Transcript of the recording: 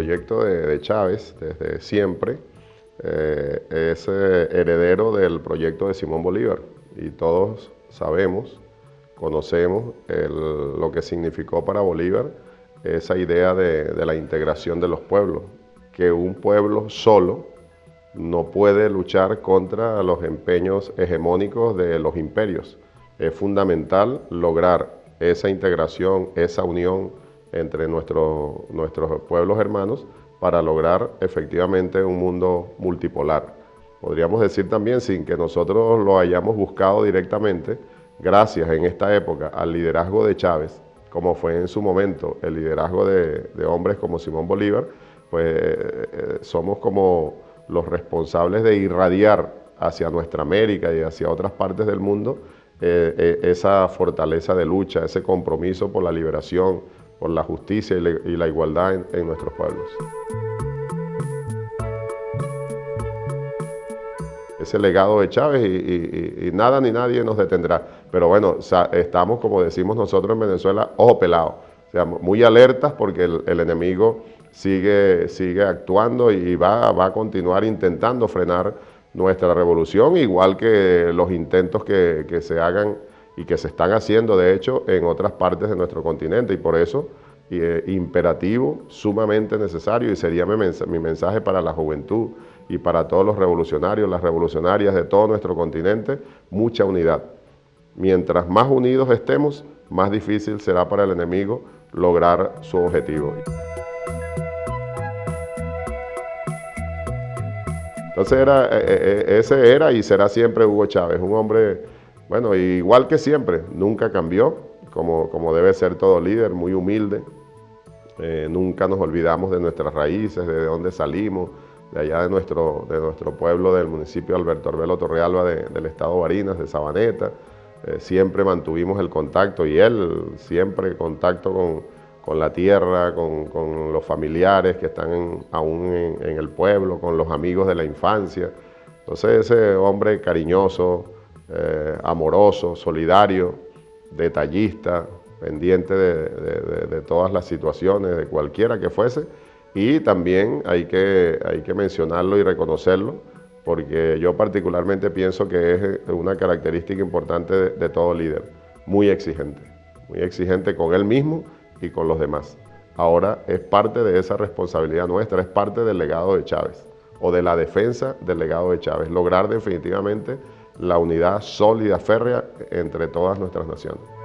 proyecto de, Chávez desde siempre eh, es eh, heredero del proyecto de Simón Bolívar y todos sabemos, conocemos lo que significó para Bolívar esa idea de la integración de los pueblos, que un pueblo solo no puede luchar contra los empeños hegemónicos de los imperios. Es fundamental lograr esa integración, esa unión entre nuestros pueblos hermanos para lograr efectivamente un mundo multipolar. Podríamos decir también, sin que nosotros lo hayamos buscado directamente, gracias en esta época al liderazgo de Chávez, como fue en su momento el liderazgo de, hombres como Simón Bolívar, pues eh, eh, somos como los responsables de irradiar hacia nuestra América y hacia otras partes del mundo eh, esa fortaleza de lucha, ese compromiso por la liberación, por la justicia y, la igualdad en, nuestros pueblos. Ese legado de Chávez y, nada ni nadie nos detendrá. Pero bueno, estamos, como decimos nosotros en Venezuela, ojo pelado. O sea, muy alertas porque el, enemigo sigue, sigue actuando y va, va a continuar intentando frenar nuestra revolución, igual que los intentos que, que se hagan y que se están haciendo, de hecho, en otras partes de nuestro continente. Y por eso, eh, imperativo, sumamente necesario, y sería mi, mi mensaje para la juventud y para todos los revolucionarios, las revolucionarias de todo nuestro continente, mucha unidad. Mientras más unidos estemos, más difícil será para el enemigo lograr su objetivo. Entonces era, eh, eh, ese era y será siempre Hugo Chávez, un hombre bueno, igual que siempre, nunca cambió, como, como debe ser todo líder, muy humilde. Eh, nunca nos olvidamos de nuestras raíces, de dónde salimos, de allá de nuestro, de nuestro pueblo, del municipio de Alberto Arbelo Torrealba, del estado Barinas, de Sabaneta. Eh, siempre mantuvimos el contacto y él siempre contacto con, la tierra, con, los familiares que están aún en, en, el pueblo, con los amigos de la infancia. Entonces ese hombre cariñoso, eh, amoroso, solidario, detallista, pendiente de, todas las situaciones, de cualquiera que fuese, y también hay que, hay que mencionarlo y reconocerlo, porque yo particularmente pienso que es una característica importante de, de todo líder, muy exigente, muy exigente con él mismo y con los demás. Ahora es parte de esa responsabilidad nuestra, es parte del legado de Chávez, o de la defensa del legado de Chávez, lograr definitivamente la unidad sólida, férrea entre todas nuestras naciones.